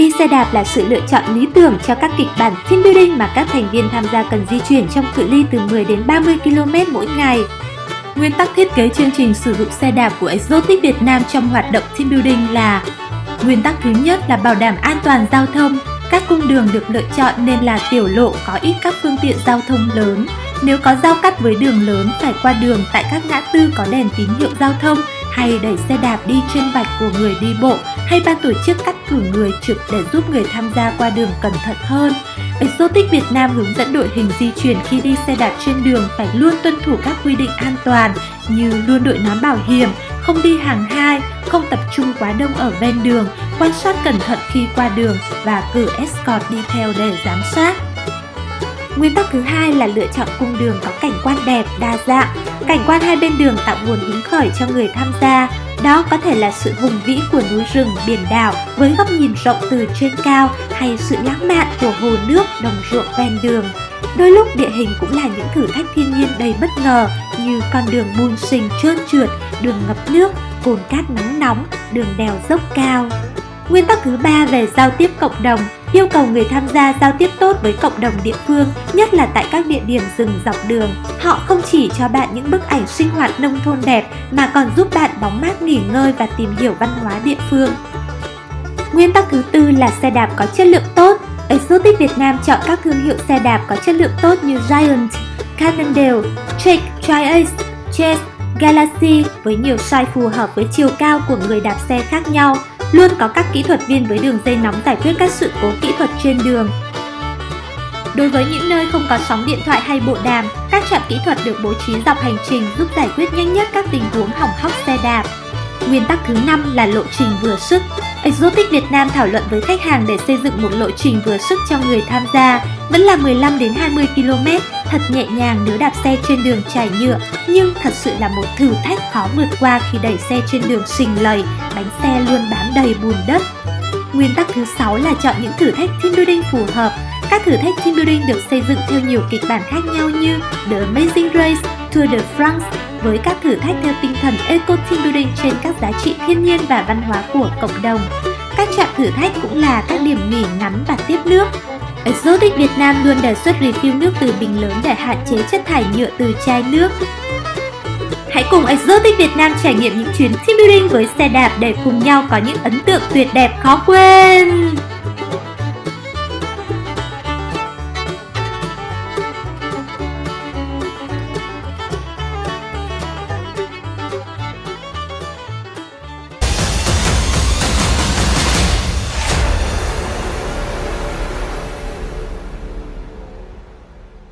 Đi xe đạp là sự lựa chọn lý tưởng cho các kịch bản team building mà các thành viên tham gia cần di chuyển trong cự ly từ 10 đến 30 km mỗi ngày. Nguyên tắc thiết kế chương trình sử dụng xe đạp của Exotic Việt Nam trong hoạt động team building là Nguyên tắc thứ nhất là bảo đảm an toàn giao thông. Các cung đường được lựa chọn nên là tiểu lộ có ít các phương tiện giao thông lớn. Nếu có giao cắt với đường lớn phải qua đường tại các ngã tư có đèn tín hiệu giao thông hay đẩy xe đạp đi trên vạch của người đi bộ hay ban tổ chức cắt cử người trực để giúp người tham gia qua đường cẩn thận hơn. Exotic Việt Nam hướng dẫn đội hình di chuyển khi đi xe đạp trên đường phải luôn tuân thủ các quy định an toàn như luôn đội nón bảo hiểm, không đi hàng hai, không tập trung quá đông ở ven đường, quan sát cẩn thận khi qua đường và cử escort đi theo để giám sát. Nguyên tắc thứ hai là lựa chọn cung đường có cảnh quan đẹp, đa dạng. Cảnh quan hai bên đường tạo nguồn hứng khởi cho người tham gia. Đó có thể là sự hùng vĩ của núi rừng, biển đảo với góc nhìn rộng từ trên cao hay sự lãng mạn của hồ nước, đồng ruộng ven đường. Đôi lúc địa hình cũng là những thử thách thiên nhiên đầy bất ngờ như con đường bùn sình trơn trượt, đường ngập nước, cồn cát nắng nóng, đường đèo dốc cao. Nguyên tắc thứ ba về giao tiếp cộng đồng yêu cầu người tham gia giao tiếp tốt với cộng đồng địa phương, nhất là tại các địa điểm rừng dọc đường. Họ không chỉ cho bạn những bức ảnh sinh hoạt nông thôn đẹp mà còn giúp bạn bóng mát nghỉ ngơi và tìm hiểu văn hóa địa phương. Nguyên tắc thứ tư là xe đạp có chất lượng tốt. Exotic Việt Nam chọn các thương hiệu xe đạp có chất lượng tốt như Giant, Cannondale, Trek, Tri-Ace, Chase, Galaxy với nhiều size phù hợp với chiều cao của người đạp xe khác nhau luôn có các kỹ thuật viên với đường dây nóng giải quyết các sự cố kỹ thuật trên đường. Đối với những nơi không có sóng điện thoại hay bộ đàm, các trạm kỹ thuật được bố trí dọc hành trình giúp giải quyết nhanh nhất các tình huống hỏng hóc xe đạp. Nguyên tắc thứ 5 là lộ trình vừa sức. Exotic Việt Nam thảo luận với khách hàng để xây dựng một lộ trình vừa sức cho người tham gia, vẫn là 15 đến 20 km, thật nhẹ nhàng nếu đạp xe trên đường trải nhựa, nhưng thật sự là một thử thách khó vượt qua khi đẩy xe trên đường sình lầy, bánh xe luôn bám đầy bùn đất. Nguyên tắc thứ 6 là chọn những thử thách team building phù hợp. Các thử thách team building được xây dựng theo nhiều kịch bản khác nhau như The Amazing Race, Tour de France, với các thử thách theo tinh thần Eco Team Building trên các giá trị thiên nhiên và văn hóa của cộng đồng. Các trạm thử thách cũng là các điểm nghỉ ngắn và tiếp nước. Exotic Việt Nam luôn đề xuất refill nước từ bình lớn để hạn chế chất thải nhựa từ chai nước. Hãy cùng Exotic Việt Nam trải nghiệm những chuyến team building với xe đạp để cùng nhau có những ấn tượng tuyệt đẹp khó quên!